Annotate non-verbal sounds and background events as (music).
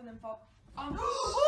and then fall. Um, (gasps) (gasps) (gasps)